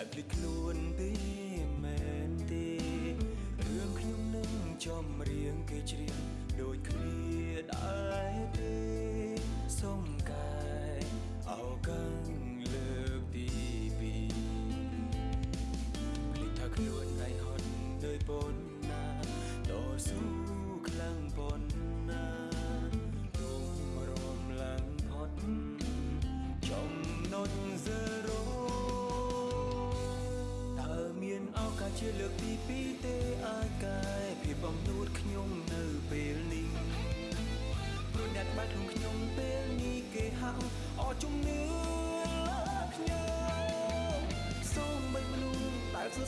ដែលភ្លេចខ្លួនទេមែនទេរឿងខ្ញុំនឹងចំរៀងគេច្រៀងដូចគ្នា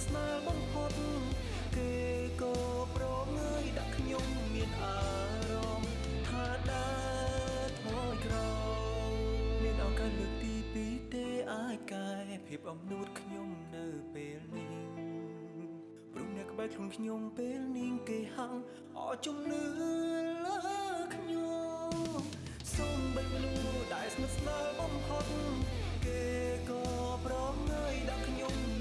ស្សដែលស្និទ្ធស្នាលបំផុតគេក៏ប្រងើយដាក់ខ្ញុំមានអារម្មណ៍ថាដើរថយក្រោយមានឱកាសលើកទីពីរទេអាចកែភាពអំនួតខ្ញុំនៅពេលនេះព្រោះអ្នកក្បែរខ្លួនខ្ញុំពេលនេះគេហាំងអស់ជំនឿលើខ្ញុំសូមបីមនុស្សដែលស្និទ្ធស្នាលបំផុតគេក៏ប្រងើយដាក់ខ្ញុំ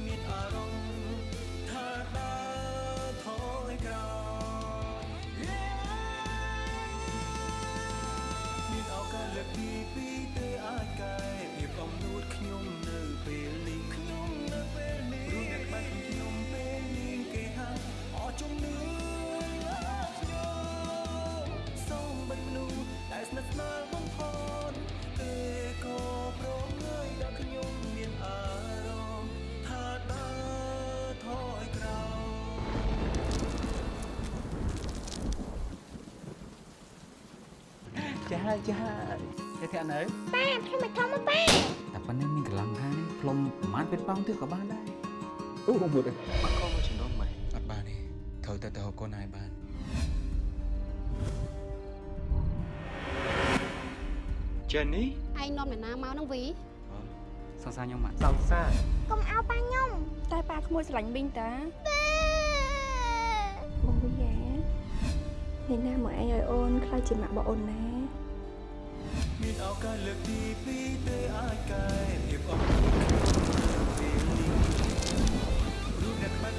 លើកទីពីរទេអាចកែភាពអំនួតខ្ញុំនៅពេលនេះខ្ញុំនៅពេលនេះព្រោះអ្នកក្បែរខ្ញុំពេលនេះគេហាក់អស់ជំនឿលើខ្ញុំសូមបិទមនុស្សដែលស្និទ្ធស្នាលបំផុតគេក៏ប្រងើយដល់ខ្ញុំមានអារម្មណ៍ថាដើរថយក្រោយចាចាគេ ធាក់នៅប៉ាខ្ញុំមិនធំមកប៉ាតែប៉ុណ្ណេះមានកម្លាំងខានេះផ្លុំប្រហែលពេលប៉ោងទៀតក៏បានដែរអូបងមួយអត់ខំមកជំនុំមិនអត់បានទេត្រូវតែទៅហៅកូនឯងបាន Jenny ឯងនាំអ្នកណាមកនឹងវីសង្សារខ្ញុំមកសង្សារកុំអោប៉ាខ្ញុំតែប៉ាក្មួយស្រឡាញ់មីងតាប៉ាបងវិយានេះណាមកឯងឲ្យអូនខ្លាចជាម៉ាក់បងអូនណា មានឱកាសលើកទីពីរទេអាចកែភាពអត់ខ្ញុំនៅពេលនេះព្រោះអ្នកក្បែ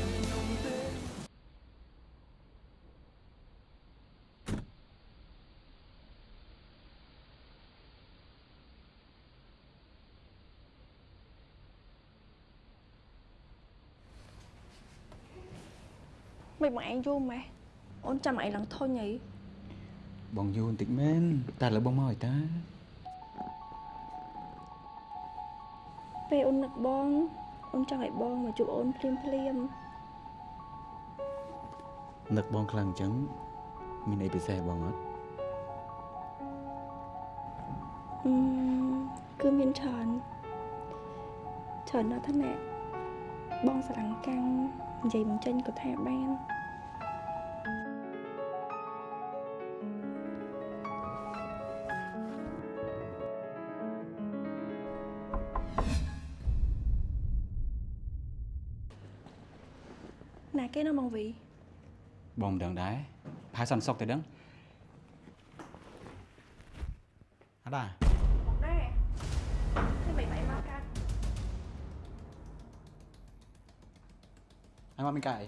ពេលអូននឹកបងអូនចង់ឲ្យបងមកជួបអូនភ្លាមភ្លាមនឹកបងខ្លាំងអញ្ចឹងមានអីពិសេសបងអត់អឺគឺមានច្រើនច្រើនណាស់ថាណែបងស្រឡាញ់កាំងនិយាយមិនចេញក៏ថាបាន ណាគេនៅមកវីបងមិនដឹងដែរផាសន្តិសុខទៅដឹងអត់ដែរមកដែរខ្ញុំមិនបាយមកកាត់ហើយមកមានកាយ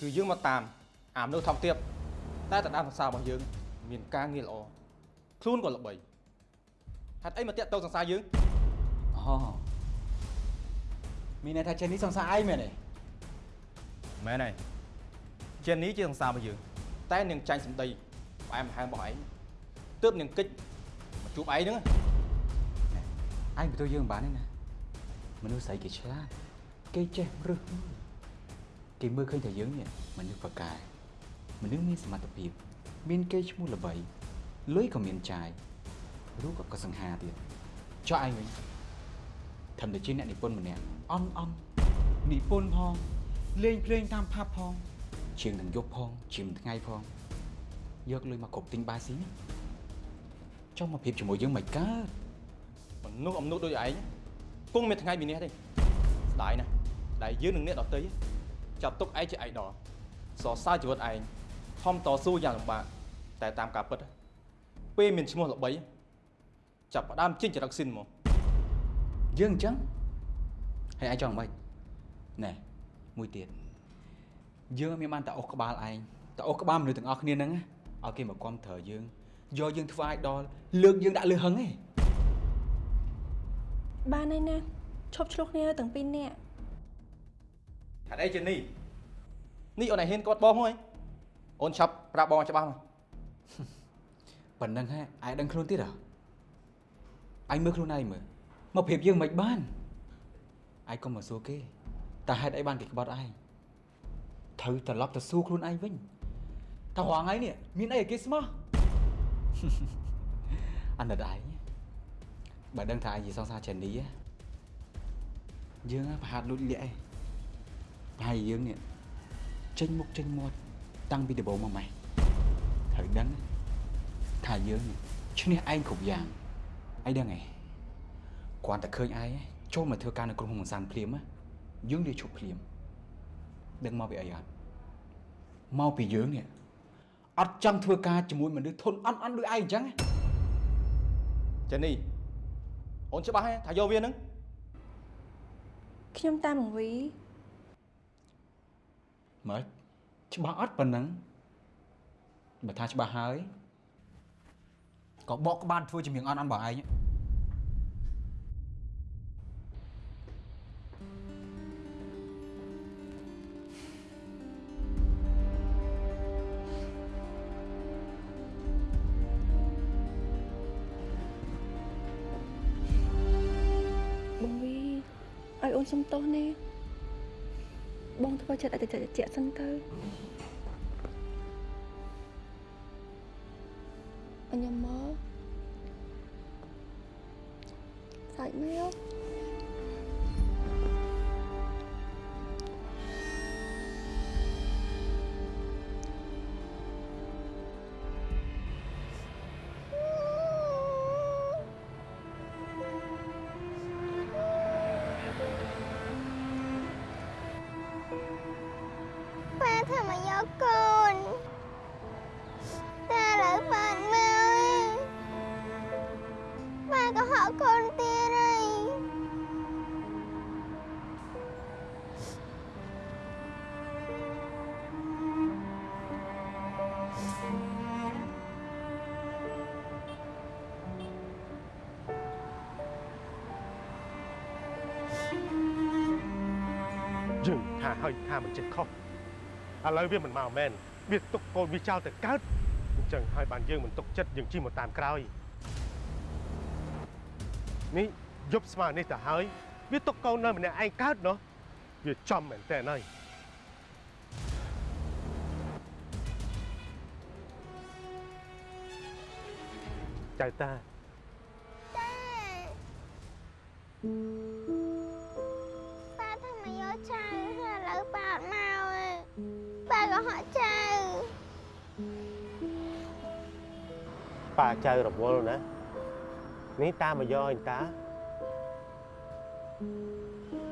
គឺយើងមកតាមអាមនុស្សថោកទាបតែតដាមសរសើររបស់យើង មានការងារល្អខ្លួនក៏ល្បីហេតុអីមកតាក់ទងសង្សារយើងអូមានន័យថាចេះនេះសង្សារឯងមែនទេ មែនហើយជានេះជាសង្សាររបស់យើងតែនាងចាញ់សម្ដីផ្អែមល្ហែមរបស់ឯងទើបនាងគិតមកជួបឯងហ្នឹងអញបន្ទោយើងមិនបានទេណាមនុស្សស្រីគេឆ្លាតគេចេះរឹសមើលគេមើលឃើញថាយើងនេះមនុស្សប្រកែមនុស្សមានសមត្ថភាព មានគេឈ្មោះល្បីលុយក៏មានចាយរូបក៏ក៏សង្ហាទៀតចុះឯងវិញធ្វើតែជាអ្នកនិពន្ធម្នាក់អន់អន់និពន្ធផង លេងភ្លេងតាមផាប់ផងជាងនឹងយប់ផងជាងថ្ងៃផងយកលុយមកគ្រប់ទិញបាយស៊ីនេះចង់មកព្រៀបជាមួយយើងមិនកើតមនុស្សអំនួតដូចឯងគង់មានថ្ងៃមាននេះទេស្ដាយណាស់ដែលយើងនឹងអ្នកដទៃចាប់ទុកឯងជាឯកដលសរសើរជីវិតឯងខំតស៊ូយ៉ាងលំបាកតែតាមការពិតពេលមានឈ្មោះល្បីចាប់ផ្ដើមចេញចរិតស៊ីនមកយើងអញ្ចឹងហើយឯងចង់មិនណែ មួយទៀតយើងអត់មានបានតែអុសក្បាលឯងតែអុសក្បាលមនុស្សទាំងអស់គ្នាហ្នឹងណាឲ្យគេមកគ្រប់ត្រូវយើងយកយើងធ្វើឲ្យដល់លើកយើងដាក់លើហឹងឯងបានហើយណាឈប់ឆ្លោះគ្នាទាំងពីរនាក់ហេតុអីជានេះនេះអូនឯងហ៊ានគាត់បងហ៎អូនឆាប់ប្រាប់បងឲ្យច្បាស់មកប៉ុណ្្នឹងហ่ឯងដឹងខ្លួនទៀតហ៎ឯងមើលខ្លួនឯងមើលមកប្រៀបយើងមិនបានឯងកុំមកសួរគេ តែហេតុអីបានគេក្បត់ឯងត្រូវត្រឡប់ទៅសួរខ្លួនឯងវិញតើរងថ្ងៃនេះមានអីឲ្យគេស្មោះអាណិតឯងបើដឹងថាឯងជាសង្សារចេនីហ៎យើងហ่ะប្រហាត់លួចលាក់ឯងប្រហែលយើងនេះចេញមុខចេញមាត់តាំងពីដំបូងមកម៉េះត្រូវដឹងណាថាយើងនេះឈ្នះឯងគ្រប់យ៉ាងឯងដឹងឯងគ្រាន់តែឃើញឯងចូលមកធ្វើការនៅក្រុមហ៊ុនមិនសានភ្លាមណា យើងលាឈប់ភ្លាមដឹងមកពីអីអត់មកពីយើងនេះអត់ចង់ធ្វើការជាមួយមនុស្សធន់អន់អន់ដូចឯងអញ្ចឹងណាចេនីអូនច្បាស់ហ៎ថាយកវានឹងខ្ញុំតាមមកវីមើលច្បាស់អត់ប៉ុណ្ណឹងបើថាច្បាស់ហើយក៏បកក្បាលធ្វើជំនាញអន់អន់បងឯងបង សុំទោសណាបងធ្វើចិត្តឲ្យតែជាក់សិនទៅអញមកសាច់មក យើងថាហើយថាមិនចិត្តខុសឥឡូវវាមិនមកមែនវាទុកកូនវាចោលទៅកើតអញ្ចឹងហើយបានយើងមិនទុកចិត្តយើងជិះមកតាមក្រោយនេះយប់ស្មើនេះទៅហើយវាទុកកូននៅម្នាក់ឯងកើតណោះវាចំមែនតើហើយចៅតាប៉ា ប៉ាចៅរវល់ណានេះតាមកយកអញតា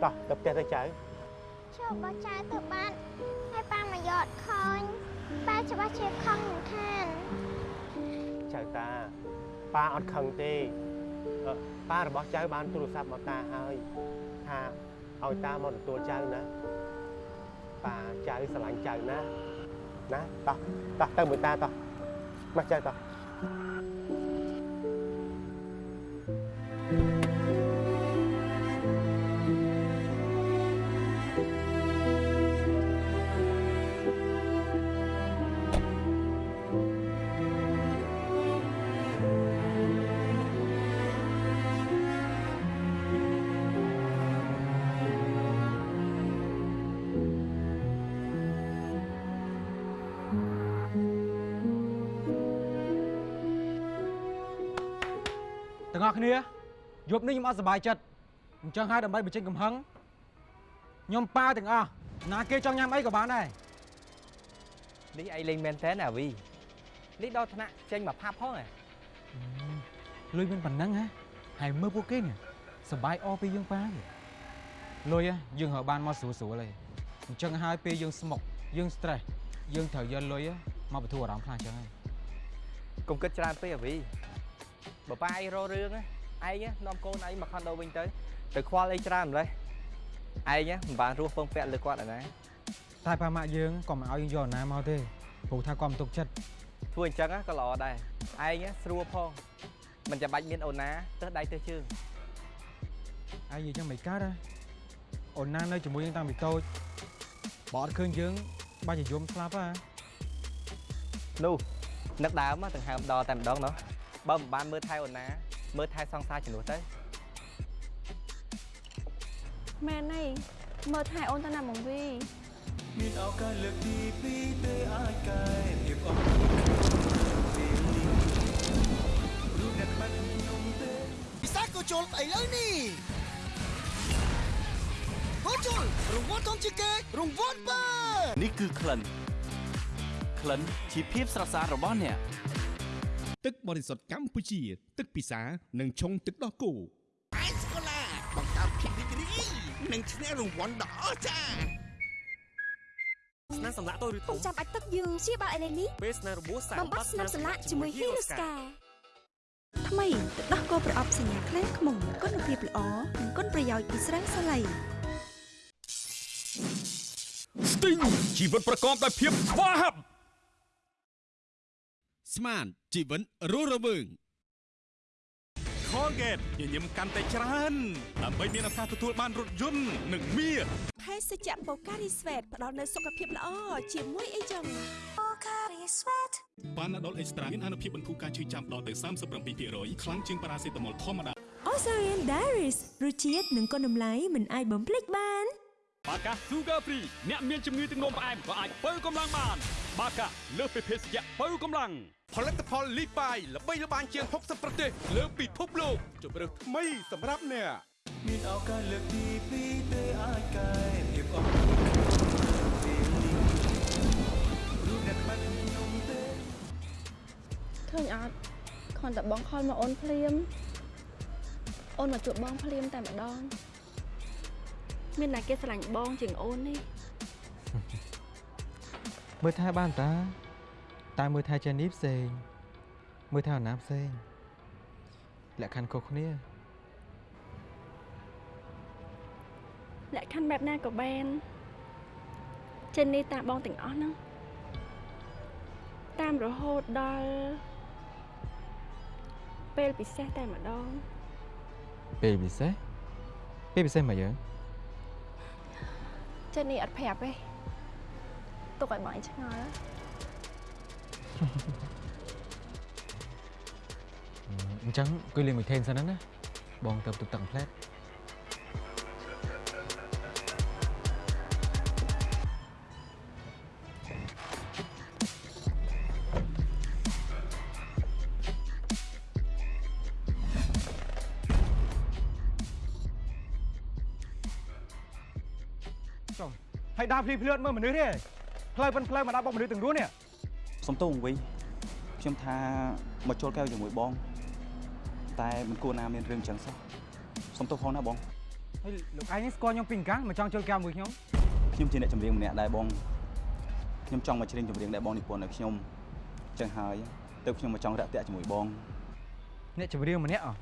តោះទៅផ្ទះទៅចៅចូលបោះចៅទៅបាត់ហើយប៉ាមកយកអត់ឃើញប៉ាច្បាស់ជាខឹងមិនខានចៅតាប៉ាអត់ខឹងទេអឺប៉ារបស់ចៅបានទូរស័ព្ទមកតាហើយថាឲ្យតាមកទទួលចៅណាប៉ាចៅស្រឡាញ់ចៅណាណាតោះតោះទៅមួយតាតោះមកចៅតោះ Thank you. ស់គ្នាយប់នេះខ្ញុំអត់សប្បាយចិត្តអញ្ចឹងហើយដើម្បីបញ្ចេញកំហឹងខ្ញុំប៉ាវទាំងអស់ណាគេចង់ញ៉ាំអីក៏បានដែរនេះអីលេងមែនតើណាវីនេះដល់ថ្នាក់ចេញមកផាប់ផងហ៎លុយមានប៉ុណ្ណឹងហ៎ហើយមើលពួកគេនេះសប្បាយអស់ពីយើងប៉ាទេលុយហ៎យើងរកបានមកស្រួលស្រួលទេអញ្ចឹងហើយពេលយើងស្មុកយើង stress យើងត្រូវយកលុយហ៎មកបន្ធូរអារម្មណ៍ខ្លះអញ្ចឹងហើយកុំគិតច្រើនពេកអាវី បើប៉ាឯងរករឿងណាឯងណានាំកូនឯងមកខុនដូវិញទៅទៅខ្វល់អីច្រើនម្លេះឯងណាមិនបានរស់ពឹងពាក់លើគាត់ឯណាតែប៉ាម៉ាក់យើងក៏មិនឲ្យយើងយកអាណាមកទេព្រោះថាគាត់មិនទុកចិត្តធ្វើអញ្ចឹងណាក៏ល្អដែរឯងណាស្រួលផងមិនចាំបាច់មានអូនណាទើសដៃទើសជើងឯងនិយាយចឹងមិនកើតហ៎អូនណានៅជាមួយយើងតាំងពីតូចបើអត់ឃើញយើងបាច់ជាយំស្លាប់ហ៎នោះនឹកដើមដង្ហើមដល់តែម្ដងណោះ បើមិនបានមើលថែអូនណាមើលថែសង្សារជំនួសទៅមែនហើយមើលថែអូនទៅណាមកវីមានឱកាសលើកទីពីរទេអាចកែភាពអស់ពេលនេះរូបអ្នកក្បាច់ខ្ញុំទេពិសាក៏ជុលឥឡូវនេះក៏ជុលរង្វាន់ធំជាងគេរង្វាន់បើនេះគឺក្លិនក្លិនជាភាពស្រស់ស្អាតរបស់អ្នក ទឹកបរិសុទ្ធកម្ពុជា ទឹកពិសានិងឆុងទឹកដោះគោអេសកូឡាបង្កើតភាពរីករាយនិងឈ្នះរង្វាន់ដ៏អស្ចារ្យស្នាមសម្លាក់តូចឬធំចាំបាច់ទឹកយើងព្យាបាលឥឡូវនេះពេលស្នាមរបួសសាកបំបត្តិស្នាមសម្លាក់ជាមួយហ៊ីរូស្កាថ្មីទឹកដោះគោប្រអប់សញ្ញាខ្លាំងខ្មុំគុណភាពល្អនិងគុណប្រយោជន៍ពីស្រាសាឡៃស្ទីងជីវិតប្រកបដោយភាពស្វាហាប់ ស្មានជីវិតរស់រវើង Colgate ញញឹមកាន់តែច្រើនដើម្បីមានឱកាសទទួលបានរថយន្តនិងមាសភេសជ្ជៈបូការីស្វេតផ្ដល់នូវសុខភាពល្អជាមួយអីចឹងបានដុលអេកស្ត្រាមានអនុភាពបន្ធូរការឈឺចាំដល់ទៅ37%ខ្លាំងជាងប៉ារ៉ាសេតាមុលធម្មតា Osarian Diaries រសជាតិនិងគុណតម្លៃមិនអាចបំភ្លេចបាន បាកា Sugar Free អ្នកមានជំងឺទឹកនោមផ្អែមក៏អាចបើកម្លាំងបាន បាកាលើសពីភេសជ្ជៈបើកម្លាំងផលិតផលលីបាយល្បីល្បាញជាង60ប្រទេសលើពិភពលោកជម្រើសថ្មីសម្រាប់អ្នកមានឱកាសលើកទីពីរទេអាចកែភាពអស់ពេលនេះរូបអ្នកក្បាច់ខ្ញុំទេឃើញអត់ខនតែបងខលមកអូនភ្លាមអូនមកជួបបងភ្លាមតែម្ដង មានតែគេស្រឡាញ់បងជាងអូននេះមើលថែបានតាតែមើលថែចេនីផ្សេងមើលថែអាណាផ្សេងលក្ខខណ្ឌខុសគ្នាលក្ខខណ្ឌបែបណាក៏បានចិននេះតាមបងទាំងអស់ហ្នឹងតាមរហូតដល់ពេលពិសេសតែម្ដងពេលពិសេសពេលពិសេសមកយើង ចិននេះអត់ប្រាប់ទេទុកឲ្យបងឯងឆ្ងល់អញ្ចឹងគួយលេងមួយថេនសិនណាបងទៅទឹកទឹកផ្លែត ភ្លីភ្លឿនមើលមនុស្សទេផ្លូវប៉ិនផ្លូវមកដល់បុកមនុស្សទាំងរួននេះសុំទោសវិញខ្ញុំថាមកចូលកែវជាមួយបង តែមិនគួរណាមានរឿងចឹងសោះសុំទោសផងណាបងហើយលោកឯងនេះស្គាល់ខ្ញុំពីកាំងមកចង់ចូលកែវមួយខ្ញុំខ្ញុំជាអ្នកចម្រៀងម្នាក់ដែរបងខ្ញុំចង់មកច្រៀងចម្រៀងដែលបងនិពន្ធឲ្យខ្ញុំចឹងហើយទៅខ្ញុំមកចង់រាក់ទាក់ជាមួយបងអ្នកចម្រៀងម្នាក់អស់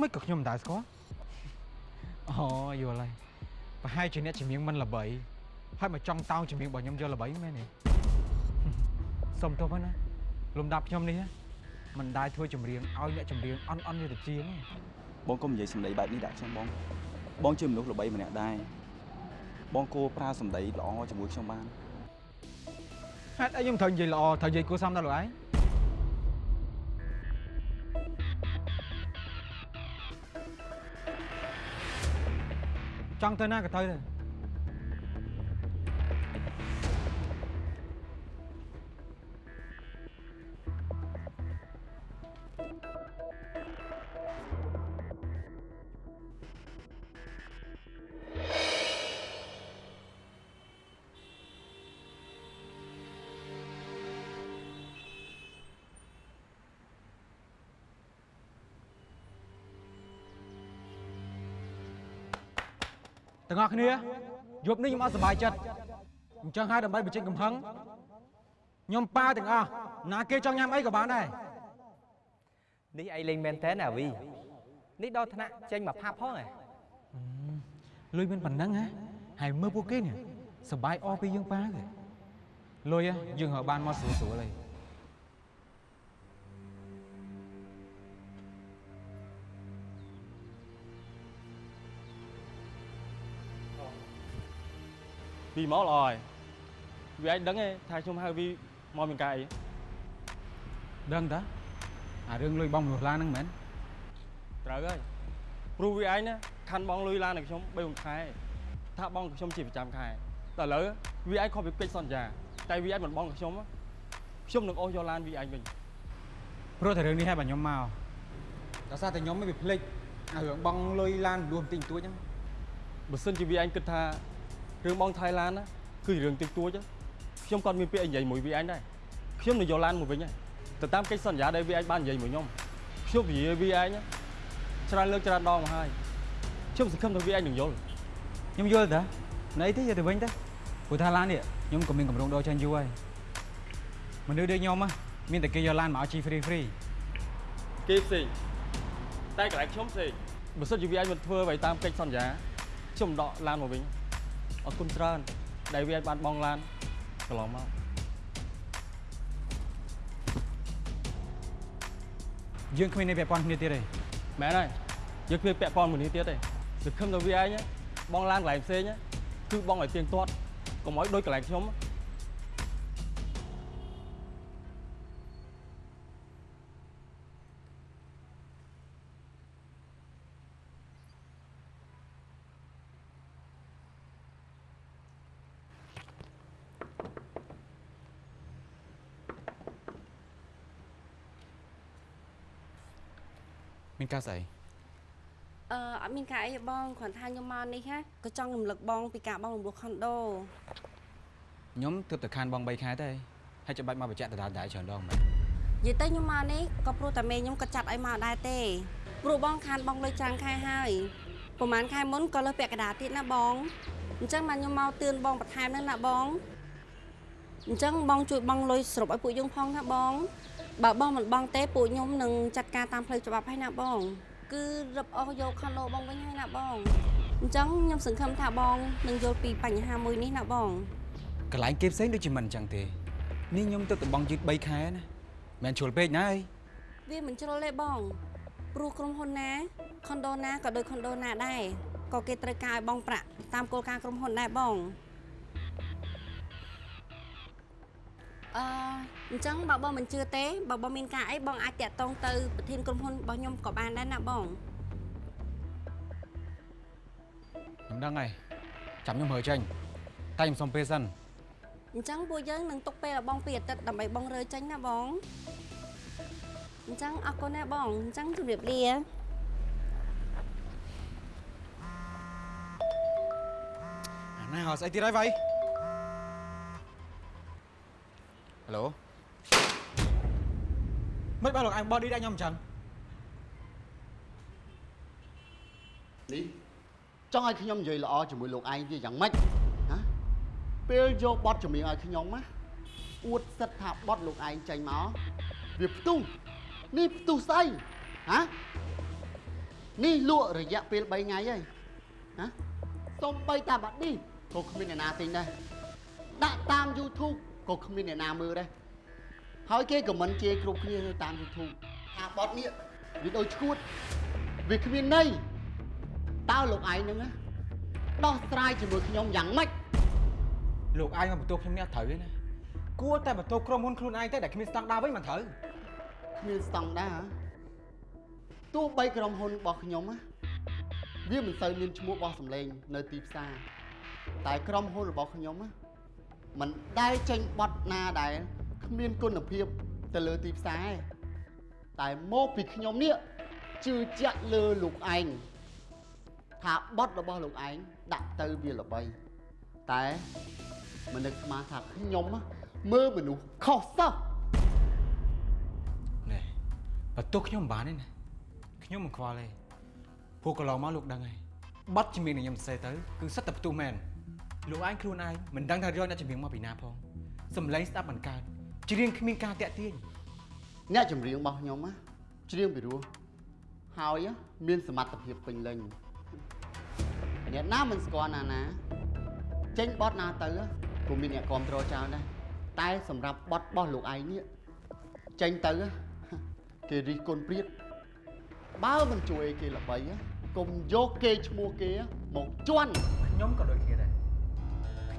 មិនក៏ខ្ញុំមិនដែរស្គាល់អូយល់ហើយប្រហែលជាអ្នកចម្រៀងមិនល្បី ហើយមកចង់តោងចម្រៀងរបស់ខ្ញុំយកល្បីមែនទេសុំទោសផងណាលំដាប់ខ្ញុំនេះណាមិនដែរធ្វើចម្រៀងឲ្យអ្នកចម្រៀងអន់អន់យុទ្ធជាងទេបងកុំនិយាយសម្ដីបែបនេះដាក់ខ្ញុំបងបងជាមនុស្សល្បីម្នាក់ដែរបងគួរប្រើសម្ដីល្អជាមួយខ្ញុំបានហេតុអីខ្ញុំត្រូវនិយាយល្អត្រូវនិយាយគួរសមដល់លោកឯងចង់ទៅណាក៏ទៅទៅ ទាំងអស់គ្នាយប់នេះខ្ញុំអត់សប្បាយចិត្តអញ្ចឹងហើយដើម្បីបញ្ចេញកំហឹងខ្ញុំប៉ាទាំងអស់ណាគេចង់ញ៉ាំអីក៏បានដែរនេះឯងលេងមែនតើណាវីនេះដល់ថ្នាក់ចេញមកផាប់ផងហ៎លុយមានប៉ុណ្ណឹងហ៎ហើយមើលពួកគេនេះសបាយអស់ពីយើងប៉ាគេលុយហ៎យើងរកបានមកស្រួលស្រួលហើយ វីមកល្អហើយវាឯងដឹងទេថាខ្ញុំហៅវីមកមានការអីដឹងតាអារឿងលុយបងមនុស្សឡានហ្នឹងមែនត្រូវហើយព្រោះវាឯងណាខាន់បងលុយឡានឲ្យខ្ញុំ3ខែថាបងឲ្យខ្ញុំជាប្រចាំខែតែឥឡូវវាឯងខុសពីកិច្ចសន្យា តែវាឯងមិនបងឲ្យខ្ញុំខ្ញុំនឹងអូសយកឡានវាឯងវិញព្រោះតែរឿងនេះហើយបាទខ្ញុំមកដោយសារតែខ្ញុំមិនវាភ្លេចអារឿងបងលុយឡានលួបន្តិចបន្តួចហ្នឹងបើសិនជាវាឯងគិតថា រឿងបងថៃឡានណាគឺរឿងតិចតួចទេខ្ញុំគាត់មានពាក្យអីនិយាយមួយវាឯងដែរខ្ញុំនឹងយកឡានមកវិញហើយទៅតាមកិច្ចសន្យាដែលវាឯងបាននិយាយមួយខ្ញុំខ្ញុំនិយាយវាឯងណាច្រើនលើកច្រើនដងមកហើយខ្ញុំសង្ឃឹមថាវាឯងនឹងយល់ខ្ញុំយល់តាណីទេយកទៅវិញតាព្រោះថាឡាននេះខ្ញុំក៏មានកម្រងដោចាញ់យូរហើយមនុស្សដូចខ្ញុំហ៎មានតែគេយកឡានមកឲ្យជី free free គេផ្សេងតែកន្លែងខ្ញុំផ្សេងបើសិនជាវាឯងមិនធ្វើអ្វីតាមកិច្ចសន្យាខ្ញុំដកឡានមកវិញ អរគុណច្រើនដែលវាឯងបានបងឡានកន្លងមកយើងគ្មាននេះពាក់ព័ន្ធគ្នាទៀតទេមែនហើយយើងគ្មានពាក់ព័ន្ធមួយនេះទៀតទេសង្ឃឹមថាវាឯងណាបងឡានកន្លែងផ្សេងណាគឺបងឲ្យទៀងទាត់កុំឲ្យដូចកន្លែងខ្ញុំណា មានការស្អីអឺអត់មានការអីទេបងគ្រាន់ថាខ្ញុំមកនេះណាក៏ចង់រំលឹកបងពីការបងរំលោះខុនដូខ្ញុំទើបតែខានបង3ខែទេហើយចាំបាច់មកបញ្ជាក់ដដែលៗច្រើនដងមែននិយាយទៅខ្ញុំមកនេះក៏ព្រោះតែមេខ្ញុំក៏ចាត់ឲ្យមកដែរទេព្រោះបងខានបងលុយច្រើនខែហើយប្រហែលខែមុនក៏លើសពាក់កណ្ដាលទៀតណាបងអញ្ចឹងមកខ្ញុំមកទឿនបងបន្ថែមហ្នឹងណាបងអញ្ចឹងបងជួយបងលុយសរុបឲ្យពួកយើងផងណាបង បើបងមិនបងទេពួកខ្ញុំនឹងចាត់ការតាមផ្លូវច្បាប់ហើយណាបង គឺរឹបអស់យកខុនដូបងវិញហើយណាបងអញ្ចឹងខ្ញុំសង្ឃឹមថាបងនឹងយល់ពីបញ្ហាមួយនេះណាបងកន្លែងគេផ្សេងដូចជាមិនអញ្ចឹងទេនេះខ្ញុំទើបតែបងយឺត3ខែណាមិនជ្រុលពេកណាអីវាមិនជ្រុលទេបងព្រោះក្រុមហ៊ុនណាខុនដូណាក៏ដូចខុនដូណាដែរក៏គេត្រូវការឲ្យបងប្រាក់តាមគោលការណ៍ក្រុមហ៊ុនដែរបង អឺអញ្ចឹងបើបងមិនជឿទេបើបងមានការអីបងអាចតាក់ទងទៅប្រធានក្រុមហ៊ុនរបស់ខ្ញុំក៏បានដែរណាបងខ្ញុំដឹងហើយចាំខ្ញុំមើលចេញតែខ្ញុំសុំពេលសិនអញ្ចឹងពួកយើងនឹងទុកពេលឲ្យបងពីអាទិត្យដើម្បីបងរើចេញណាបងអញ្ចឹងអរគុណណាបងអញ្ចឹងជម្រាបលាអាណាអត់ស្អីទៀតហើយវ៉ៃ ហេឡូមិនបើលោកអញបោះឌីដាក់ខ្ញុំអញ្ចឹងនេះចង់ឲ្យខ្ញុំនិយាយល្អជាមួយលោកឯងវាយ៉ាងម៉េចណាពេលយកបទចម្រៀងឲ្យខ្ញុំណាអួតសិតថាបទលោកឯងចេញមកវាផ្ទុះនេះផ្ទុះស្អីហ៎នេះលក់រយៈពេល3ថ្ងៃហើយណាសំបីតាបាត់នេះក៏គ្មានអ្នកណាទិញដែរដាក់តាម YouTube ក៏គ្មានអ្នកណាមើលដែរហើយគេខមមិនជេរគ្រប់គ្នានៅតាម YouTube ថាបទនេះវាដូចឈួតវាគ្មានន័យតើលោកឯងហ្នឹងណាដោះស្រាយជាមួយខ្ញុំយ៉ាងម៉េចលោកឯងមកបន្ទោសខ្ញុំនេះអត់ត្រូវទេណាគួរតែបន្ទោសក្រុមហ៊ុនខ្លួនឯងតែដែលគ្មានស្តង់ដារវិញមិនត្រូវគ្មានស្តង់ដារហ៎ទោះបីក្រុមហ៊ុនរបស់ខ្ញុំណាវាមិនសូវមានឈ្មោះបោះសម្លេងនៅទីផ្សារតែក្រុមហ៊ុនរបស់ខ្ញុំណា មិនដែលចេញប័ណ្ណណាដែលគ្មានគុណភាពទៅលើទីផ្សារទេតែមកពីខ្ញុំនេះជឿជាក់លើលោកឯងថាប័ណ្ណរបស់លោកឯងដាក់ទៅវាល្បីតែមិននឹកស្មានថាខ្ញុំណាមើលមនុស្សខុសសោះណែបន្ទោសខ្ញុំមិនបានទេណាខ្ញុំមិនខ្វល់ទេព្រោះកន្លងមកលោកដឹងហើយបတ်ជំនាញដែលខ្ញុំសរសេរទៅគឺសិតតែផ្ទុះមែន លោកឯងខ្លួនឯងមិនដឹងថាយកអ្នកជំនាញមកពីណាផងសំឡេងស្ដាប់មិនកើតច្រៀងគ្មានការតាក់ទាញអ្នកចម្រៀងរបស់ខ្ញុំណាច្រៀងពីរោះហើយមានសមត្ថភាពពេញលេញអ្នកណាមិនស្គាល់ណាណាចេញបត់ណាទៅក៏មានអ្នកគ្រប់គ្រងច្រើនដែរតែសម្រាប់បត់របស់លោកឯងនេះចេញទៅគេរិះគន់ព្រាតបើមិនជួយឲ្យគេល្បីកុំយកគេឈ្មោះគេមកជន់ខ្ញុំក៏ដូចគ្នាដែរ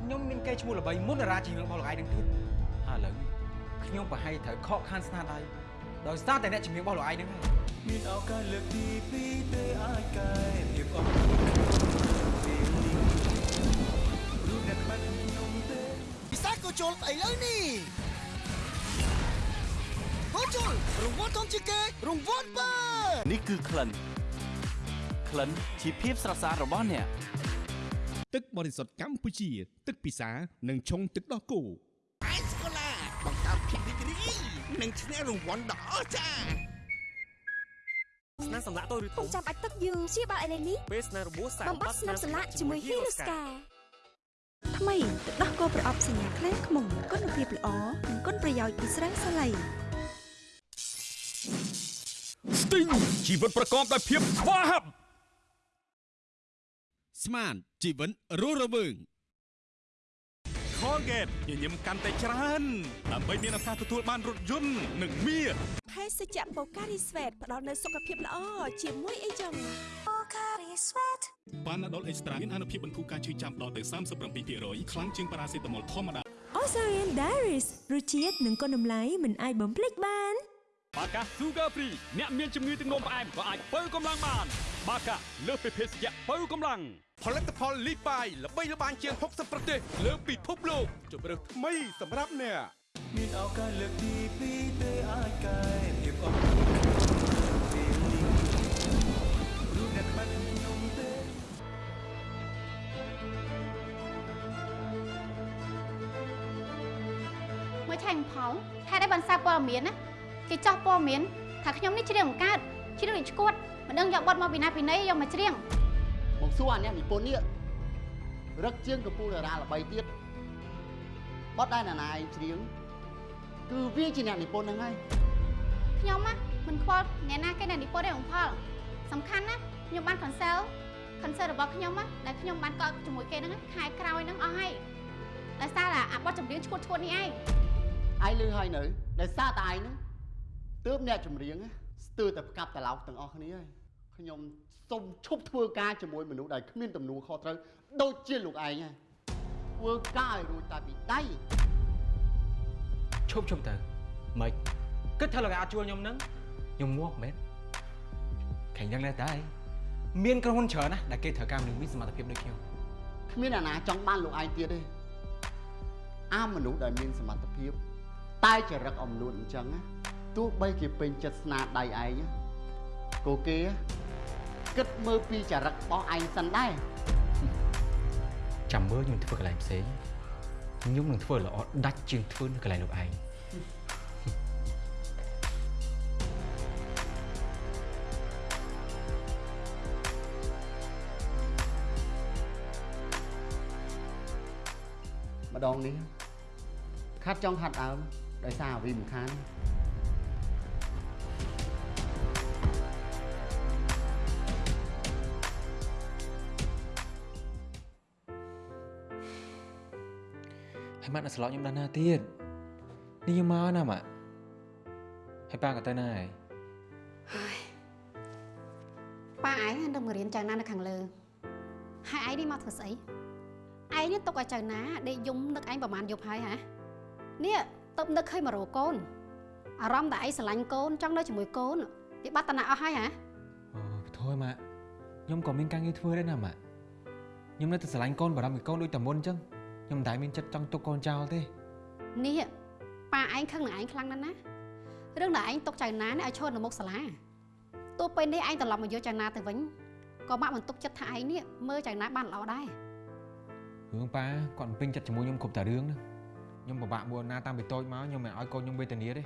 ខ្ញុំមានកេរ្តិ៍ឈ្មោះល្បីមុនតារាជាងរបស់លោកឯងនឹងទៀតហើយឥឡូវនេះខ្ញុំប្រហែលត្រូវខកខានស្នាដៃដោយសារតែអ្នកជំនាញរបស់លោកឯងហ្នឹងហើយមានឱកាសលើកទី2ទេអាចកែភាពអត់ពេលនេះរូបអ្នកក្បាច់ខ្ញុំទេពិសេសក៏ជុលស្អីលើនេះហូជុលរង្វាន់ធំជាងគេរង្វាន់បើនេះគឺក្លិនក្លិនជាភាពស្រស់ស្អាតរបស់អ្នក ទឹកបរិសុទ្ធកម្ពុជា ទឹកពិសា និងឆុងទឹកដោះគោអៃស្កូឡាបង្កើតភាពរីករាយនិងឈ្នះរង្វាន់ដ៏អស្ចារ្យស្នាសម្លាក់តូចឬធំចាំបាច់ទឹកយើងព្យាបាលឥឡូវនេះពេលស្នារបួសសាបំបត្តិស្នាប់ស្លាក់ជាមួយ Hiroska ថ្មីទឹកដោះគោប្រអប់សញ្ញាខ្លែងខ្មុំគុណភាពល្អនិងគុណប្រយោជន៍ពីស្រាសាឡៃស្ទីងជីវិតប្រកបដោយភាពស្វាហាប់ ស្មានជីវិតរស់រវើង Colgate ញញឹមកាន់តែច្រើនដើម្បីមានឱកាសទទួលបានរថយន្តនិងមាសភេសជ្ជៈបូការីស្វេតផ្ដល់នូវសុខភាពល្អជាមួយអីចឹងបូការីស្វេតបានដល់អេកស្ត្រាមានអនុភាពបន្ធូរការឈឺចាំដល់ទៅ37%ខ្លាំងជាងប៉ារ៉ាសេតាមុលធម្មតា Osarian Diaries រសជាតិនិងគុណតម្លៃមិនអាចបំភ្លេចបាន បាកា Sugar Free អ្នកមានជំងឺទឹកនោមផ្អែមក៏អាចបើកម្លាំងបាន បាកាលើសពីភេសជ្ជៈបើកម្លាំងផលិតផលលីបាយល្បីល្បាញជាង60ប្រទេសលើពិភពលោកជម្រើសថ្មីសម្រាប់អ្នកមានឱកាសលើកទី2ទេអាចកែភាពអត់ពេលនេះរូបអ្នកក្បាច់ខ្ញុំទេមួយឆែកផលហេតុអីបានសារព័ត៌មានណា គេចោះព័ត៌មានថាខ្ញុំនេះច្រៀងបង្កើតច្រៀងដូចឈួតមិនដឹងយកបទមកពីណាពីណីយកមកច្រៀងមកសួរអាអ្នកនិពន្ធនេះរឹកជាងកពូលតារាល្បីទៀតបត់ដែរណាណាឯងច្រៀងគឺវាជាអ្នកនិពន្ធហ្នឹងហើយខ្ញុំណាមិនខ្វល់អ្នកណាគេអ្នកនិពន្ធទេបងផលសំខាន់ណាខ្ញុំបាន cancel concert របស់ខ្ញុំណាដែលខ្ញុំបានកក់ជាមួយគេហ្នឹងខែក្រោយហ្នឹងអស់ហើយដោយសារតែអាបទចម្រៀងឈួតឈួតនេះឯងឯងលឺហើយនៅដោយសារតែឯងហ្នឹង ទើបអ្នកចម្រៀងណាស្ទើរតែផ្កាប់ត្រឡោកទាំងអស់គ្នាហើយខ្ញុំសូមឈប់ធ្វើការជាមួយមនុស្សដែលគ្មានទំនួលខុសត្រូវដូចជាលោកឯងហើយធ្វើការឲ្យរួចតែពីដៃឈប់ឈប់ទៅមិនគិតថាលោកឯងអាចជួលខ្ញុំហ្នឹងខ្ញុំងាប់មែនខាញ់យ៉ាងណាដែរមានក្រុមហ៊ុនច្រើនណាស់ដែលគេត្រូវការមនុស្សមានសមត្ថភាពដូចខ្ញុំគ្មានអាណាចង់បានលោកឯងទៀតទេអាមនុស្សដែលមានសមត្ថភាព តែចរិតអំនួតអញ្ចឹងណា ទោះបីគេពេញចិត្តស្នាដៃឯងណាក៏គេគិតមើលពីចរិតរបស់ឯងសិនដែរចាំមើលខ្ញុំធ្វើកន្លែងផ្សេងខ្ញុំនឹងធ្វើល្អដាច់ជាងធ្វើនៅកន្លែងលោកឯងម្ដងនេះខាត់ចង់ខាត់ដើមដោយសារអាវីមិនខាន ហើយម៉ាក់នៅស្លក់ខ្ញុំដល់ណាទៀតនេះខ្ញុំមកណាម៉ាក់ហើយប៉ាក៏ទៅណាហើយប៉ាឯងនឹងមករៀនចៅណានៅខាងលើហើយឯងនេះមកធ្វើស្អីឯងនេះទុកឲ្យចៅណាដេកយំនឹកឯងប្រហែលយប់ហើយហ៎នេះទៅនឹកឃើញមករោកូនអារម្មណ៍តែឯងស្រឡាញ់កូនចង់នៅជាមួយកូនវាបាត់តណាអស់ហើយហ៎អូបថយម៉ាក់ខ្ញុំក៏មានការងារធ្វើដែរណាម៉ាក់ខ្ញុំនៅតែស្រឡាញ់កូនបារម្ភពីកូនដូចតែមុនអញ្ចឹង ខ្ញុំមិនដែលមានចិត្តចង់ទុកកូនចោលទេនេះប៉ាឯងខឹងនឹងឯងខ្លាំងណាស់ណារឿងដែលឯងទុកចៅណានេះឲ្យឈរនៅមុខសាលាទោះពេលនេះឯងត្រឡប់មកយកចៅណាទៅវិញក៏ម៉ាក់មិនទុកចិត្តថាឯងនេះមើលចៅណាបានល្អដែររឿងប៉ាគាត់មិនពេញចិត្តជាមួយខ្ញុំគ្រប់តែរឿងហ្នឹងខ្ញុំពិបាកមួយណាតាំងពីតូចមកខ្ញុំមិនឲ្យកូនខ្ញុំវេទនាទេ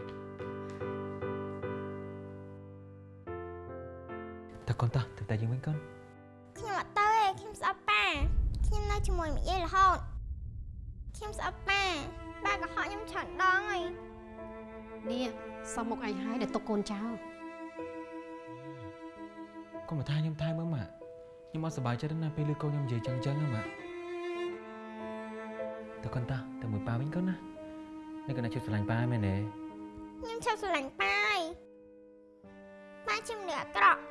តើកូនតោះទៅតែយើងវិញកូនខ្ញុំអត់ទៅទេខ្ញុំស្អប់ប៉ាខ្ញុំនៅជាមួយម្យាយរហូត ខ្ញុំស្អប់ប៉ាប៉ាក៏ហៅខ្ញុំច្រើនដងហើយនេះសុំមកឯងហើយដែលទុកកូនចោលកុំមកថាខ្ញុំថែមើលម៉ាក់ខ្ញុំអត់សប្បាយចិត្តណាស់ពេលឮកូនខ្ញុំនិយាយចឹងចឹងណាម៉ាក់តើកូនតាទៅមួយប៉ាវិញកូនណានេះកូនណាជិះស្រឡាញ់ប៉ាមែនទេខ្ញុំឈប់ស្រឡាញ់ប៉ាហើយប៉ាជាមនុស្សអាក្រក់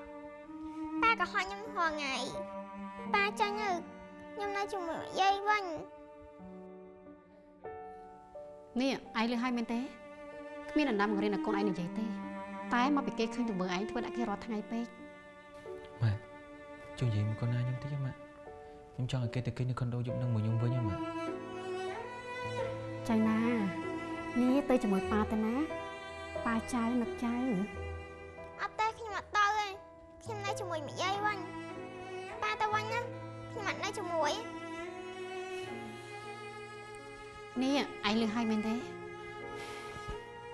ប៉ាក៏ហត់ខ្ញុំរាល់ថ្ងៃប៉ាចាញ់ទៅខ្ញុំនៅជាមួយយាយវិញ នេះឯងលឺហើយមែនទេគ្មានដណ្ដាំបង្រៀនឲ្យកូនឯងនិយាយទេ តែមកពីគេឃើញទង្វើឯងធ្វើដាក់គេរាល់ថ្ងៃពេកម៉ាក់ជួយនិយាយមួយកូនណាខ្ញុំតិចម៉ាក់ខ្ញុំចង់ឲ្យគេទៅគេងនៅខុនដូយប់នឹងមួយខ្ញុំវិញម៉ាក់ចៅណានេះទៅជាមួយប៉ាទៅណាប៉ាចៅនឹកចៅអត់ទេខ្ញុំអត់ទៅទេខ្ញុំនៅជាមួយម្យាយវិញប៉ាទៅវិញណាខ្ញុំអត់នៅជាមួយ នេះឯងលឺហើយមែនទេ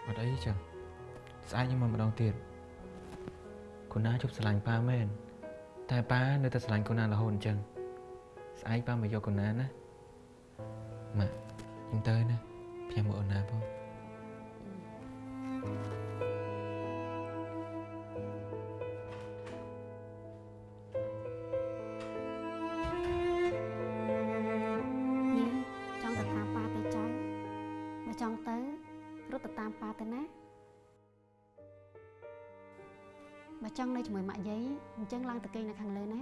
អត់អីចឹងស្អែកខ្ញុំមកម្ដងទៀតកូនណាជប់ស្រឡាញ់ប៉ាមែនតែប៉ានៅតែស្រឡាញ់កូនណារហូតអញ្ចឹងស្អែកប៉ាមកយកកូនណាណាម៉ាក់ខ្ញុំទៅណាខ្ញុំមកអូនណាបង ចង់នៅជាមួយម៉ាក់យាយអញ្ចឹងឡើងទៅគេងនៅខាងលើណា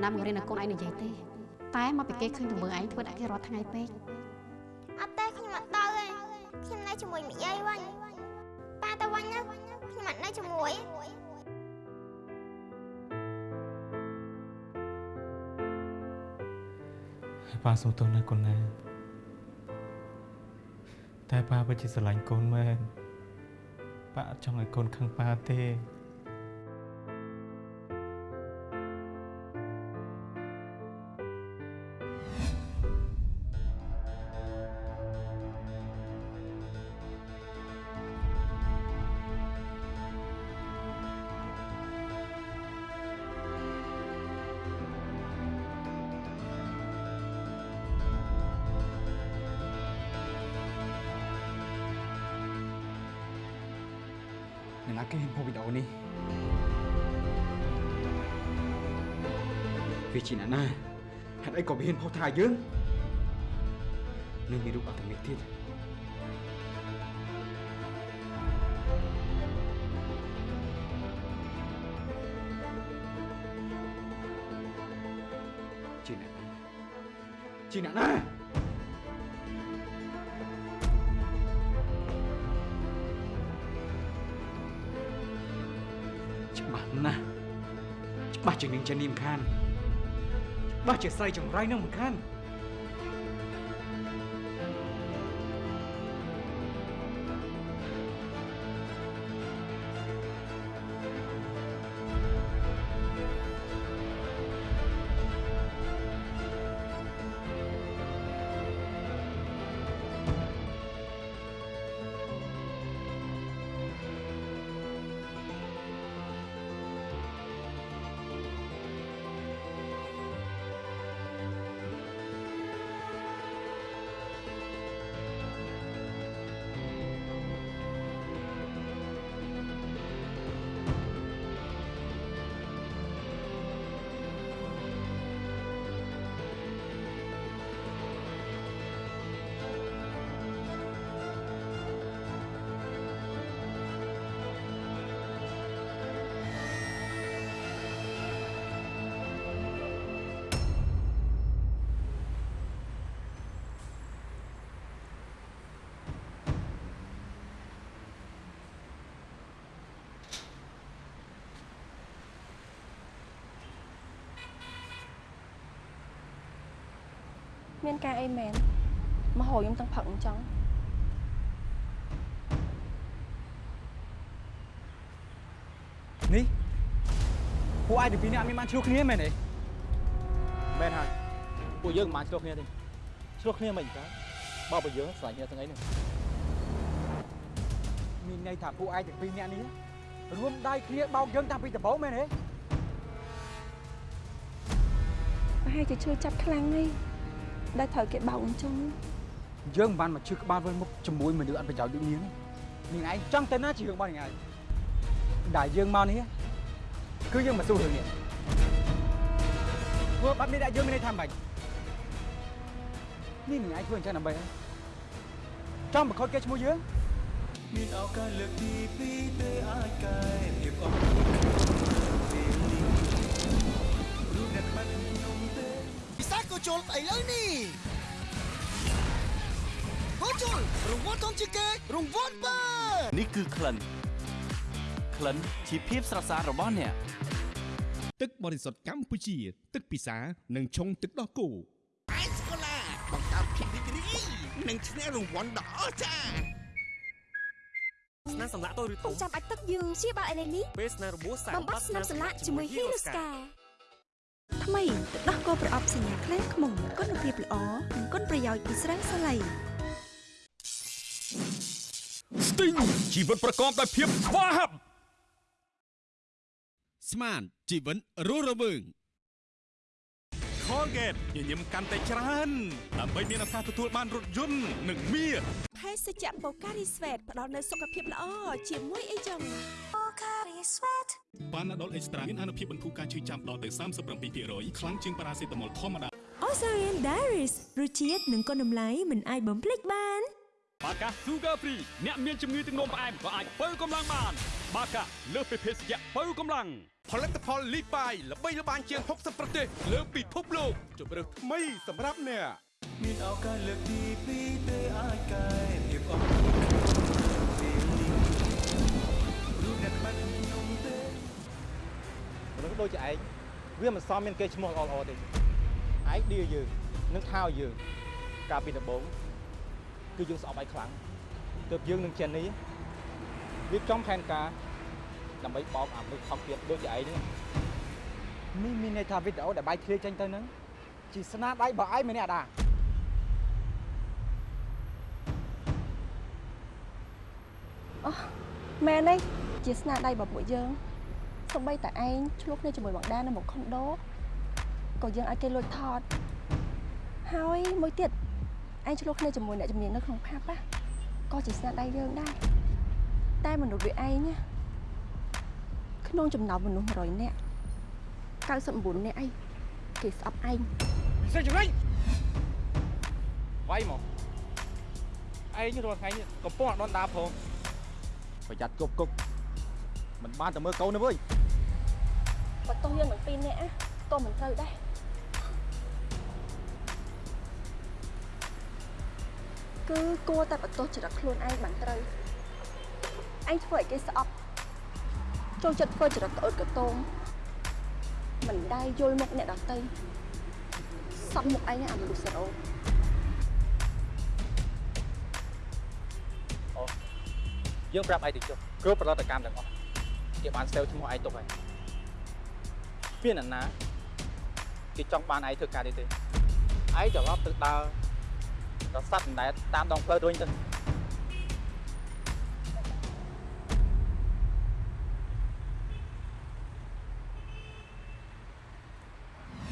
គ្មានដណ្ដាំបង្រៀនឲ្យកូនឯងនិយាយទេ តែមកពីគេឃើញទង្វើឯងធ្វើដាក់គេរាល់ថ្ងៃពេកអត់ទេខ្ញុំអត់ទៅទេខ្ញុំនៅជាមួយម្យាយវិញប៉ាទៅវិញណាខ្ញុំអត់នៅជាមួយប៉ាសូមទោសណាកូនណាតែប៉ាពិតជាស្រឡាញ់កូនមែនប៉ាអត់ចង់ឲ្យកូនខឹងប៉ាទេ ថាយើងនឹងមានរូបអត្តមិកទៀតជាអ្នកណាជាអ្នកណាច្បាស់ណាស់ច្បាស់ជានឹងចានីមខាន ច្បាស់ជាស្រីចង្រៃនឹងមិនខាន មានការអីមែនមកហៅខ្ញុំទាំងផឹកអញ្ចឹងនេះពួកឯងទាំងពីរនាក់មានបានឆ្លោះគ្នាមែនទេមែនហើយពួកយើងមិនបានឆ្លោះគ្នាទេឆ្លោះគ្នាមិនកើតបើពួកយើងស្រឡាញ់គ្នាទាំងអីនេះមានន័យថាពួកឯងទាំងពីរនាក់នេះរួមដៃគ្នាបោកយើងតាំងពីដំបូងមែនទេប្រហែលជាឈឺចាប់ខ្លាំងនេះ ដែលត្រូវគេបោកអញ្ចឹងយើងមិនបានមកឈឺក្បាលវិលមុខជាមួយមនុស្សអត់ប្រយោជន៍ដូចនាងទេនាងឯងចង់ទៅណាជារឿងរបស់នាងឯងដែលយើងមកនេះគឺយើងមកសួររឿងនេះធ្វើបាត់នេះដាក់យើងមានន័យថាម៉េចនេះនាងឯងធ្វើអញ្ចឹងដើម្បីអីចង់បង្ខូចគេឈ្មោះយើងមានឱកាសលើកទី2ទេអាចកែភាពអស់ ជុលឥឡូវនេះក៏ជុលរង្វាន់ធំជាងគេរង្វាន់បើនេះគឺក្លិនក្លិនជាភាពស្រស់ស្អាតរបស់អ្នកទឹកបរិសុទ្ធកម្ពុជា ទឹកពិសានិងឆុងទឹកដោះគោអេសកូឡាបង្កើតភាពរីករាយនិងឈ្នះរង្វាន់ដ៏អស្ចារ្យស្នាសម្លាក់តូចឬធំចាំបាច់ទឹកយើងព្យាបាលឥឡូវនេះពេលស្នារបួសសាកបំបត្តិស្នាមសម្លាក់ជាមួយហ៊ីរូស្កា ថ្មីទឹកដោះគោប្រអប់សញ្ញាខ្លាំងខ្មុំគុណភាពល្អនិងគុណប្រយោជន៍ពីស្រាសាឡៃស្ទីងជីវិតប្រកបដោយភាពស្វាហាប់ស្មានជីវិតរស់រវើង Colgate ញញឹមកាន់តែច្រើនដើម្បីមានឱកាសទទួលបានរថយន្តនិងមាសភេសជ្ជៈបូការីស្វេតផ្ដល់នូវសុខភាពល្អជាមួយអីចឹង បូការីស្វេតបានដុលអេកស្ត្រាមានអនុភាពបន្ធូរការឈឺចាំដល់ទៅ37%ខ្លាំងជាងប៉ារ៉ាសេតាមុលធម្មតា Ozarian Diaries រសជាតិនិងគុណតម្លៃមិនអាចបំភ្លេចបានបាកា Sugar Free អ្នកមានជំងឺទឹកនោមផ្អែមក៏អាចបើកម្លាំងបាន បាកាលើសពីភេសជ្ជៈបើកម្លាំងផលិតផលលីបាយល្បីល្បាញជាង60ប្រទេសលើពិភពលោកជម្រើសថ្មីសម្រាប់អ្នកមានឱកាសលើកទី2ទេអាចកែ ដូចជាឯងវាមិនសមមានគេឈ្មោះល្អល្អទេឯងឌីយើងនឹងថោយើងកាលពីដំបូងគឺយើងស្អប់ឯងខ្លាំងទើបយើងនឹងចេននេះរៀបចំផែនការដើម្បីបោកអាមនុស្សថោកទៀតដូចជាឯងនេះនេះមានន័យថាវីដេអូដែលបាយឃ្លៀចេញទៅហ្នឹងជាស្នាដៃរបស់ឯងមែនទេអាដាអូមែនទេជាស្នាដៃរបស់ពួកយើង សូម្បីតែឯងឆ្លោះគ្នាជាមួយបងដានៅមុខខុនដូក៏យើងឲ្យគេលួចថតហើយមួយទៀតឯងឆ្លោះគ្នាជាមួយអ្នកជំនាញនៅក្នុងផាប់ណាក៏ជាស្នាដៃយើងដែរតែមនុស្សវាឯងណាក្នុងចំណោមមនុស្ស100នាក់99នាក់អីគេស្អប់ឯងពិសេសចំណេញវាយមកឯងរាល់ថ្ងៃនេះកំពុងអត់ដនដាផងប្រយ័ត្នគប់គុកមិនបានតែមើលកូនទេវើយ បើទោះយើងមិនពីរនាក់ណាក៏មិនត្រូវដែរគឺគួរតែបន្ទោសចរិតខ្លួនឯងបានត្រូវឯងធ្វើឲ្យគេស្អប់ចូលចិត្តធ្វើចរិតក្អួតកតោមមិនដែរយល់មុខអ្នកដទៃសំមុខឯងអាមនុស្សសរោអូយើងប្រាប់ឯងទៅចុះគ្រប់ផលិតកម្មទាំងអស់គេបានស្ទើរឈ្មោះឯងទុកហើយ មានអ្នកណាគេចង់បានឯងធ្វើការនេះទេឯងត្រឡប់ទៅដើររស័ព្ទអណ្ដែតតាមដងផ្លូវរុញទៅ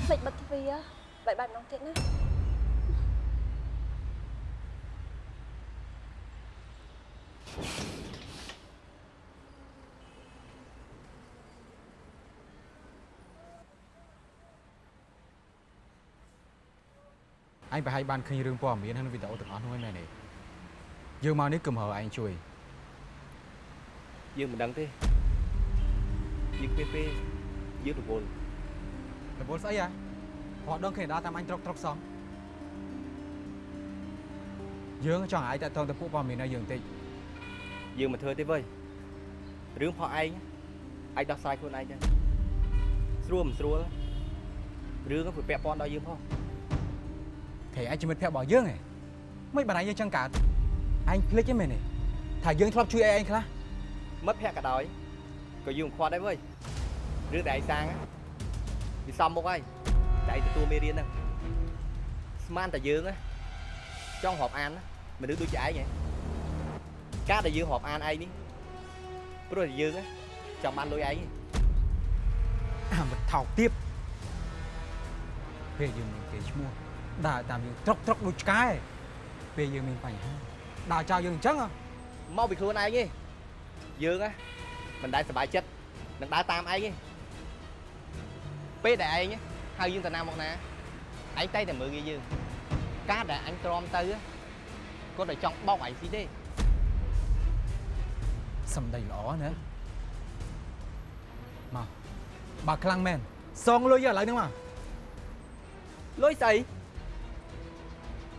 ភ្លេចបិទទ្វារបែបបែបម្ដងទៀតណា ឯងប្រហែលបានឃើញរឿងព័ត៌មានក្នុងវីដេអូទាំងអស់នោះហើយមែនទេយើងមកនេះគឺមកហៅឯងជួយយើងមិនដឹងទេយើងពេលពេលយើងរវល់រវល់ស្អីហ៎ព្រោះដឹងគេដល់តាមអញត្រុកត្រុកសោះយើងចង់ឲ្យតាក់ទងទៅពួកព័ត៌មានឲ្យយើងបន្តិចយើងមិនធ្វើទេវើយរឿងផោះឯងអាចដោះស្រាយខ្លួនឯងទៅស្រួលមិនស្រួលរឿងវាពាក់ព័ន្ធដល់យើងផង ព្រៃឯងជាមិត្តភក្តិរបស់យើងហ៎មិនបានឯងយើងចឹងកើតឯងភ្លេចទេមែនទេថាយើងធ្លាប់ជួយឯងខ្លះមិត្តភក្តិក៏ដោយក៏យើងខ្វាត់ដែរវើយរឿងដែលឯងសាងហ្នឹងវាសំមុខហើយតែឯងទទួលមេរៀនហ្នឹងស្មានតែយើងណាចង់រាប់អានណាមនុស្សដូចជាឯងហ៎ការដែលយើងរាប់អានឯងនេះព្រោះតែយើងណាចង់បានលុយឯងអាមិនថោកទៀបពេលយើងមានគេឈ្មោះ ដើរតាមយើងត្រុកត្រុកដូចឆ្កែពេលយើងមានបញ្ហាដើរចោលយើងអញ្ចឹងហ៎មកពីខ្លួនឯងទេយើងណាមិនដែលសប្បាយចិត្តនឹងដើរតាមឯងទេពេលដែលឯងហៅយើងទៅណាមកណាឯងតែតែមើលងាយយើងការដែលអញទ្រាំទៅគាត់តែចង់បោកឯងស៊ីទេសំដីល្អណាមកបើខ្លាំងមែនសងលុយឥឡូវហ្នឹងមកលុយស្អី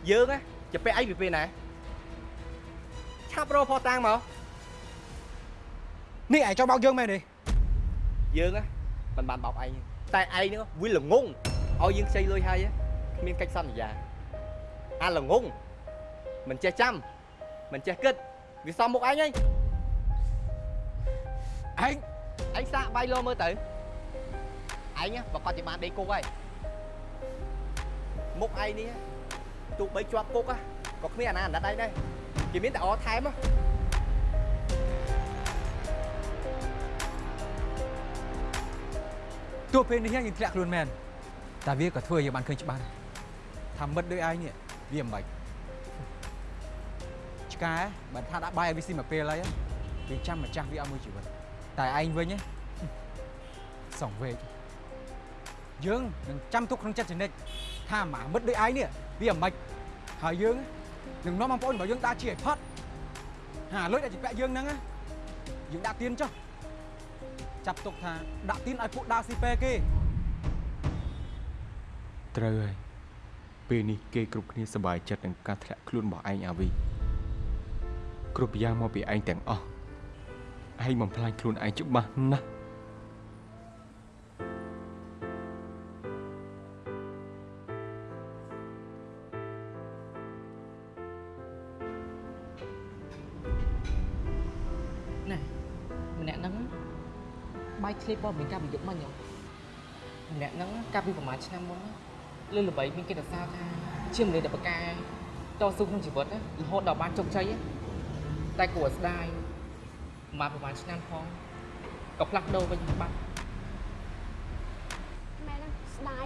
យើងណាจะពាក់ឯងពីពេលណាឆាប់រកផោះតាំងមកនេះឯងចង់បោកយើងមែនទេយើងណាមិនបានបោកឯងទេតែឯងហ្នឹងវាល្ងងឲ្យយើងខ្ចីលុយហើយគ្មានកិច្ចសន្យាអាល្ងងមិនចេះចាំមិនចេះគិតវាសំមុខឯងហើយឯងឯងសាកបាយលោមើលទៅឯងប្រកាសជាបានដេកគុកហើយមុខឯងនេះ ទោះបីជាប់គុកក៏គ្មានអាណាអាណិតឯងដែរគេមានតែអថែមហ៎ទោះពេលនេះយើងធ្លាក់ខ្លួនមែនតែវាក៏ធ្វើឲ្យយើងបានឃើញច្បាស់ថាមិត្តដូចឯងនេះវាមិនបាច់ឆ្កែបើថាដាក់បាយឲ្យវាស៊ីមួយពេលហើយវាចាំម្ចាស់វាឲ្យមួយជីវិតតែឯងវិញហ៎សងវេកយើងនឹងចាំទុកក្នុងចិត្តចនិចថាម៉ាមិត្តដូចឯងនេះ វាមិនបាច់ហើយយើងនឹងនាំបងប្អូនរបស់យើងដាក់ជាឲ្យផុតហាលុយដែលជាពាក់យើងហ្នឹងណាយើងដាក់ទៀនចុះចាប់ទុកថាដាក់ទៀនឲ្យពួកដើរស៊ីពេគេត្រូវហើយពេលនេះគេគ្រប់គ្នាសប្បាយចិត្តនឹងការធ្លាក់ខ្លួនរបស់ឯងអាវីគ្រប់យ៉ាងមកពីឯងទាំងអស់ឯងបំផ្លាញខ្លួនឯងច្បាស់ណាស់ បាយឆ្លៀបបបមានការប្រយុទ្ធមិញហ៎ម្នាក់ហ្នឹងកាលពីប្រហែលឆ្នាំមុនណាលឺល្បីមានគេសរសើរថាជាមនុស្សដែលប្រកែតស៊ូក្នុងជីវិតណារហូតដល់បានជោគជ័យណាតែគួរឲ្យស្ដាយមកប្រហែលឆ្នាំផងក៏ផ្លាស់ប្ដូរវិញបាត់ម៉ែណាស្ដាយ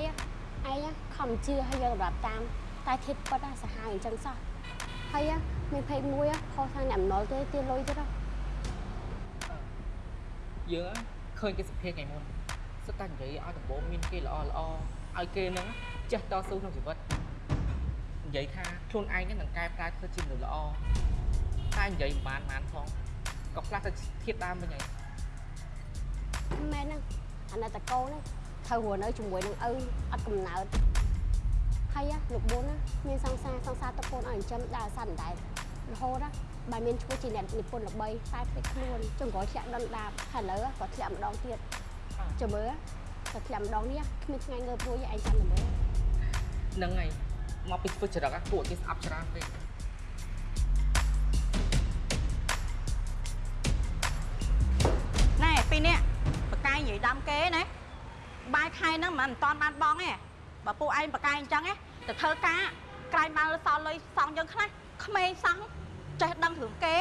ហ៎ឯងខំជឿឲ្យយើងរាប់តាម តែធៀបពិតណាសាហាវអញ្ចឹងសោះហើយមានភ័យមួយខុសខាងអ្នកអំណុលទេទាលុយទៀតហ៎យើង ឃើញគេសុភាថ្ងៃមុនសិតតែនិយាយឲ្យដំបូងមានគេល្អល្អឲ្យគេហ្នឹងចេះតស៊ូក្នុងជីវិតនិយាយថាខ្លួនឯងហ្នឹងនឹងកែប្រែធ្វើជាមនុស្សល្អតែនិយាយមិនបានបានផងក៏ផ្លាស់ទៅធៀបដើមវិញហើយម៉ែហ្នឹងអាណិតតកូនហ្នឹងត្រូវរស់នៅជាមួយនឹងឪអត់កំណើតហើយលោកបួនណាមានសង្សារសង្សារតកូនឲ្យចិញ្ចឹមដើរសัตว์អណ្ដែតរហូតណា បើមានឈ្មោះជាអ្នកនិពន្ធល្បីតែភ្លេចខ្លួនចង្រោះធ្លាក់ដុនដាបហើយឥឡូវក៏ធ្លាក់ម្ដងទៀតចាំមើលក៏ធ្លាក់ម្ដងនេះគ្មានថ្ងៃងើបរួចឯងចាំតែមើលហ្នឹងហើយមកពីធ្វើចរិតអាពួកគេស្អប់ច្រើនពេកណែពីរនេះបកាយនិយាយដាំគេណាបាយខែហ្នឹងមិនតាន់បានបងទេបើពួកឯងបកាយអញ្ចឹងទេទៅធ្វើការក្រែងបានសល់លុយសងយើងខ្លះក្មេងសង ចេះដឹងរឿងគេ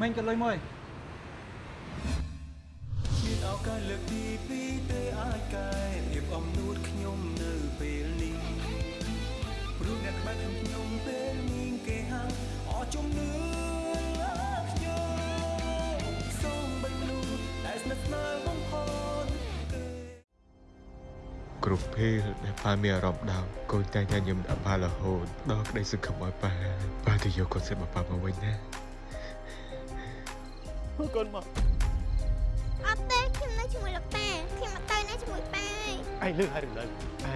មិញក៏លុយមួយមានឱកាសលើកទីពីរទេអាចកែភាពអំនួតខ្ញុំ គ្រប់ពេលដែលប៉ាមានអារម្មណ៍ដោកូនតែងតែញឹមដាក់ប៉ារហូតដល់ក្តីសង្ឃឹមឲ្យប៉ាប៉ាទៅយកកូនសិតមកប៉ាមកវិញណាកូនមកអត់ទេខ្ញុំនៅជាមួយលោកតាខ្ញុំអត់ទៅនៅជាមួយប៉ាឯងឯងលឺហើយឬនៅឯ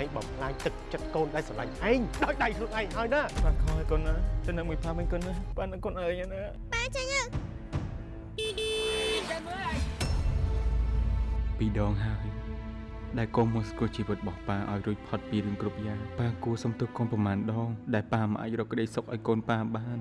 ងបំផ្លាញទឹកចិត្តកូនដែលស្រឡាញ់ឯងដោយដៃខ្លួនឯងហើយណាបាទខំឲ្យកូនណាទៅនៅមួយផាមិញកូនណាប៉ានឹងកូនអើយណាប៉ាចេញទៅពីរដងហើយ ដែលកុំមកស្គាល់ជីវិតរបស់ប៉ាឲ្យរួចផុតពីរឿងគ្រប់យ៉ាងប៉ាគួរសំទុះកូនប្រមាណដងដែលប៉ាមិនអាចរកក្តីសុខឲ្យកូនប៉ាបាន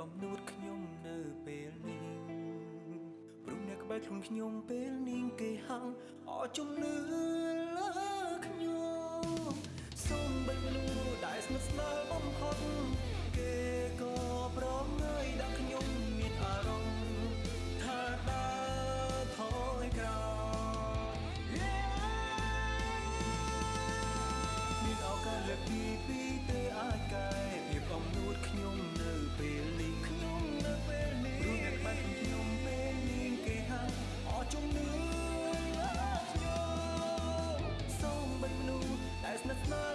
អំនួតខ្ញុំនៅពេលនេះព្រមអ្នកក្បែរខ្លួនខ្ញុំពេលនាងគេហាំងអរជំនឿលើខ្ញុំសូមបិទលូដែលស្និទ្ធស្នាលបំផុតគេក៏ប្រងើយដាក់ខ្ញុំមានអារម្មណ៍ថាដើរថយក្រោយមានឱកាសលើកទី2ទៅអាចកែភាពអំនួតខ្ញុំនៅពេល with